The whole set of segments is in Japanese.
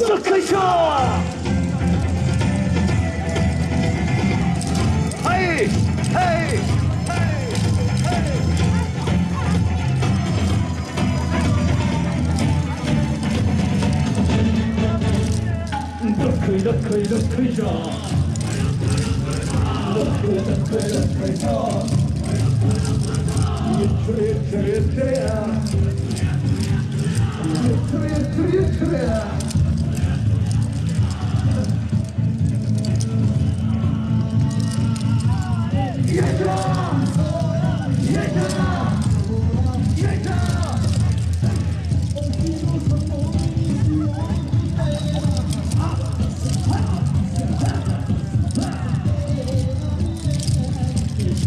どっこいしょはいはいどっこいどっこいどっこいしょどっこいどっこいどっこあ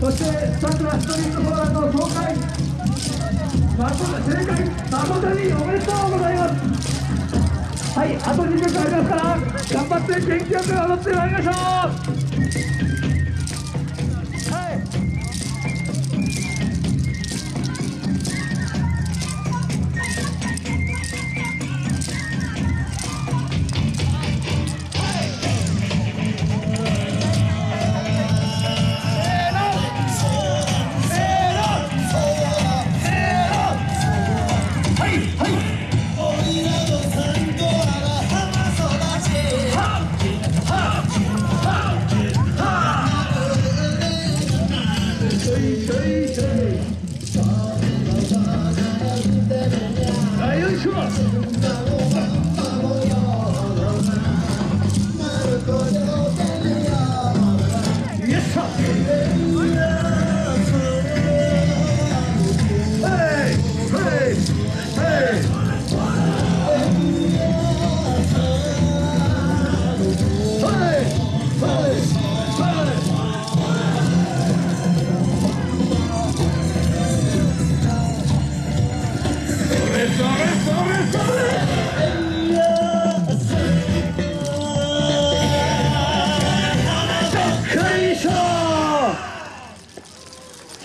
そしてさくらストリートフォーラーの紹介誠正解誠におめでとうござい。ますはいあと2曲ありますから頑張って元気よく踊ってまいりましょう。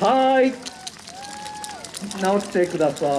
はい。直してください。